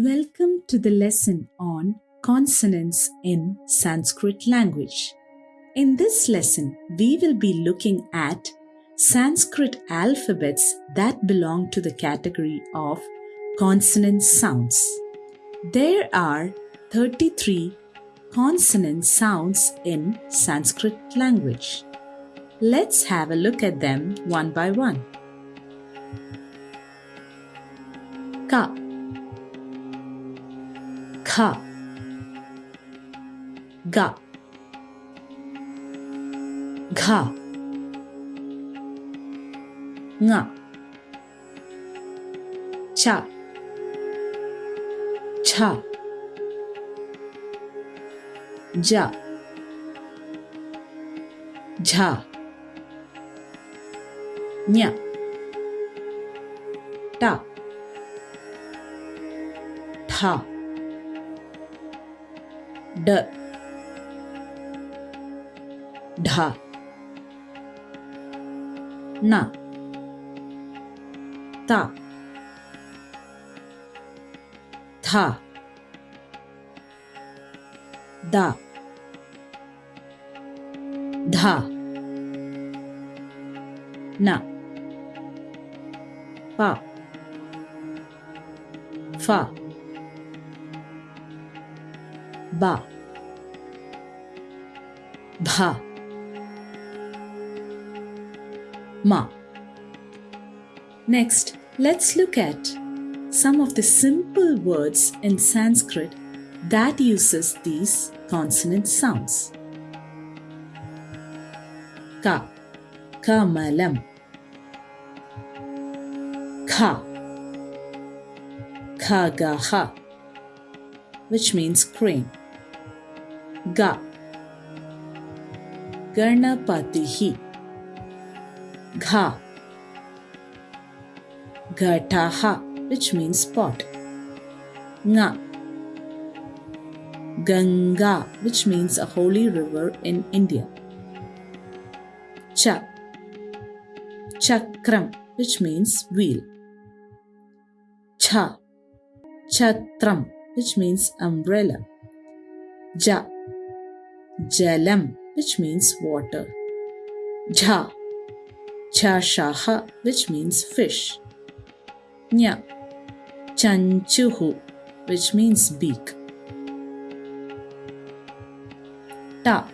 Welcome to the lesson on consonants in Sanskrit language. In this lesson, we will be looking at Sanskrit alphabets that belong to the category of consonant sounds. There are 33 consonant sounds in Sanskrit language. Let's have a look at them one by one. Ka Kha Ga Gha Nga Cha Cha Ja Jha Nya Ta Tha ड. ढा. ना. ता. था. दा. धा. ना. पा. फा. Ba bha ma next let's look at some of the simple words in sanskrit that uses these consonant sounds. Ka. Kamalam. Kha. Khagaha which means crane Ga Ganapatihi Gha Ghataha which means pot. Nga Ganga which means a holy river in India. Cha Chakram which means wheel. Cha Chatram which means umbrella. Ja Jalam, which means water. Jha, Chashaha, which means fish. Nya, Chanchuhu, which means beak. Ta,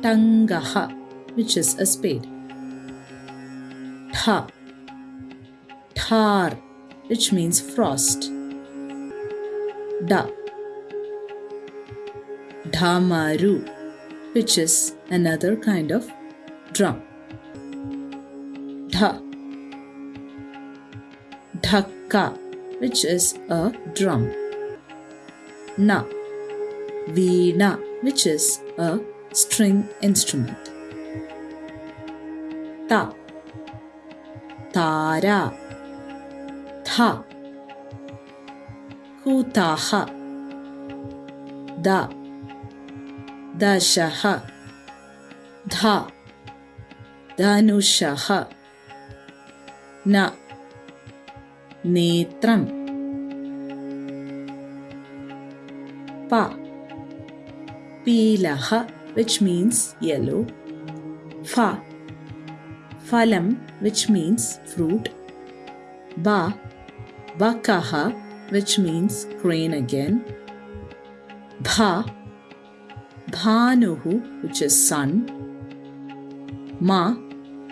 Tangaha, which is a spade. Tha, Tar, which means frost. Da, dhamaru, which is another kind of drum. Dha, dhakka, which is a drum. Na, veena, which is a string instrument. Ta, tara, tha, kutaha, da, दशः धा धनुषः न नेत्रम् pa pilaha which means yellow fa phalam which means fruit ba bakaha which means crane again bha Bhanuhu, which is sun, Ma,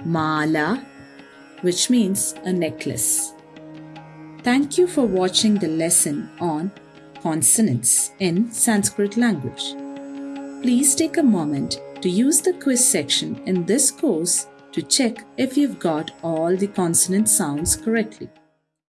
Mala, which means a necklace. Thank you for watching the lesson on consonants in Sanskrit language. Please take a moment to use the quiz section in this course to check if you've got all the consonant sounds correctly.